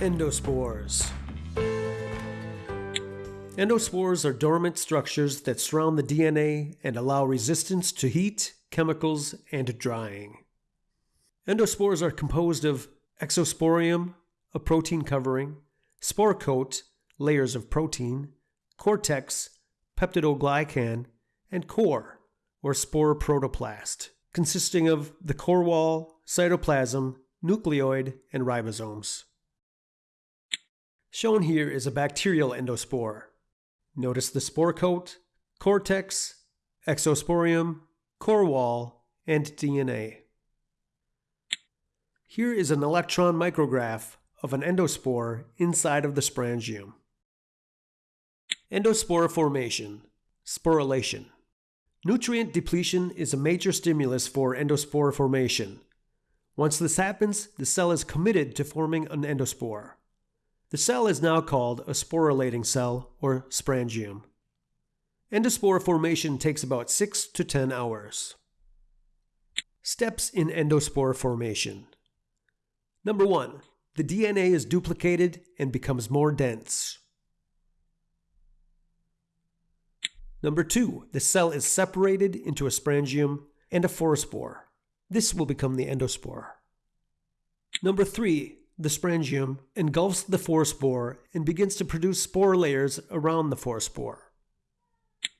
Endospores. Endospores are dormant structures that surround the DNA and allow resistance to heat, chemicals, and drying. Endospores are composed of exosporium, a protein covering, spore coat, layers of protein, cortex, peptidoglycan, and core, or spore protoplast, consisting of the core wall, cytoplasm, nucleoid, and ribosomes. Shown here is a bacterial endospore. Notice the spore coat, cortex, exosporium, core wall, and DNA. Here is an electron micrograph of an endospore inside of the sporangium. Endospore formation, sporulation. Nutrient depletion is a major stimulus for endospore formation. Once this happens, the cell is committed to forming an endospore. The cell is now called a sporulating cell or sporangium. Endospore formation takes about 6 to 10 hours. Steps in endospore formation. Number 1. The DNA is duplicated and becomes more dense. Number 2. The cell is separated into a sporangium and a forespore. This will become the endospore. Number 3 the sporangium engulfs the forespore and begins to produce spore layers around the forespore.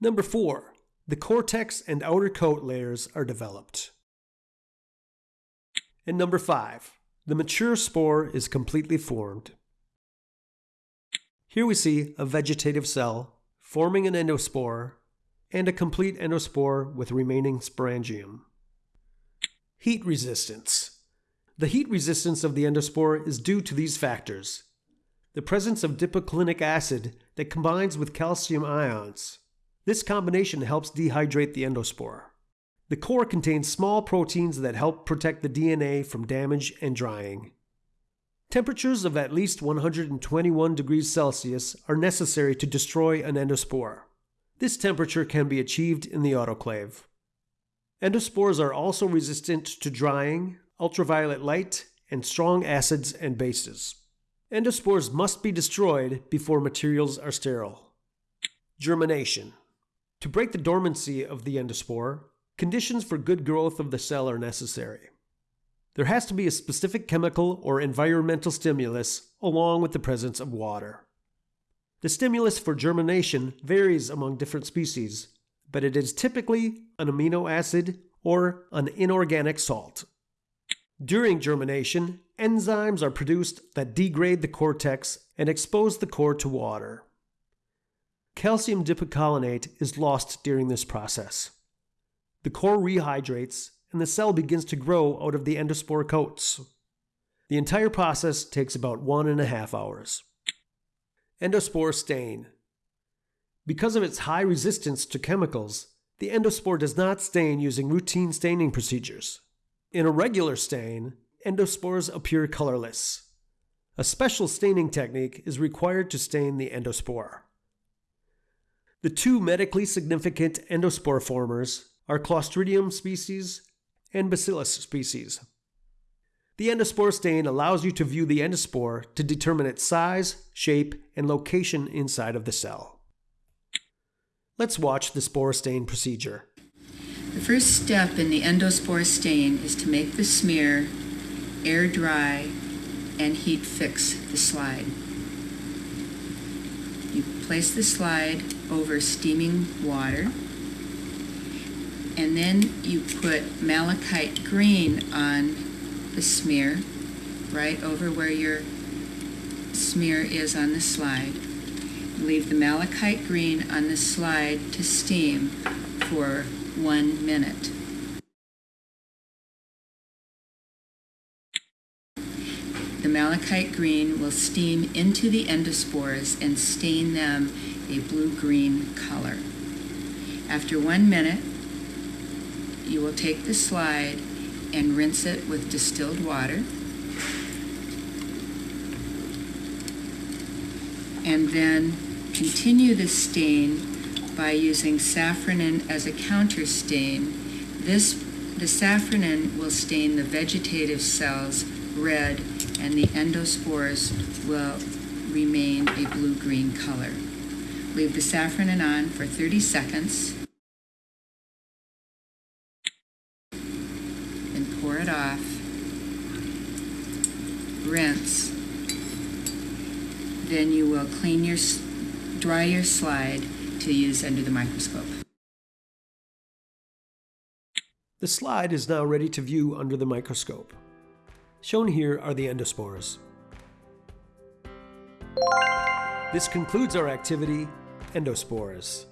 Number 4. The cortex and outer coat layers are developed. And number 5. The mature spore is completely formed. Here we see a vegetative cell forming an endospore and a complete endospore with remaining sporangium. Heat resistance. The heat resistance of the endospore is due to these factors. The presence of dipicolinic acid that combines with calcium ions. This combination helps dehydrate the endospore. The core contains small proteins that help protect the DNA from damage and drying. Temperatures of at least 121 degrees Celsius are necessary to destroy an endospore. This temperature can be achieved in the autoclave. Endospores are also resistant to drying, ultraviolet light, and strong acids and bases. Endospores must be destroyed before materials are sterile. Germination. To break the dormancy of the endospore, conditions for good growth of the cell are necessary. There has to be a specific chemical or environmental stimulus along with the presence of water. The stimulus for germination varies among different species, but it is typically an amino acid or an inorganic salt. During germination, enzymes are produced that degrade the cortex and expose the core to water. Calcium dipicolinate is lost during this process. The core rehydrates and the cell begins to grow out of the endospore coats. The entire process takes about one and a half hours. Endospore stain. Because of its high resistance to chemicals, the endospore does not stain using routine staining procedures. In a regular stain, endospores appear colorless. A special staining technique is required to stain the endospore. The two medically significant endospore formers are Clostridium species and Bacillus species. The endospore stain allows you to view the endospore to determine its size, shape, and location inside of the cell. Let's watch the spore stain procedure. The first step in the endospore stain is to make the smear air dry and heat fix the slide. You place the slide over steaming water and then you put malachite green on the smear right over where your smear is on the slide. Leave the malachite green on the slide to steam for one minute. The malachite green will steam into the endospores and stain them a blue-green color. After one minute, you will take the slide and rinse it with distilled water. And then continue the stain by using safranin as a counter stain. This, the safranin will stain the vegetative cells red and the endospores will remain a blue-green color. Leave the safranin on for 30 seconds and pour it off. Rinse. Then you will clean your, dry your slide to use under the microscope. The slide is now ready to view under the microscope. Shown here are the endospores. This concludes our activity, Endospores.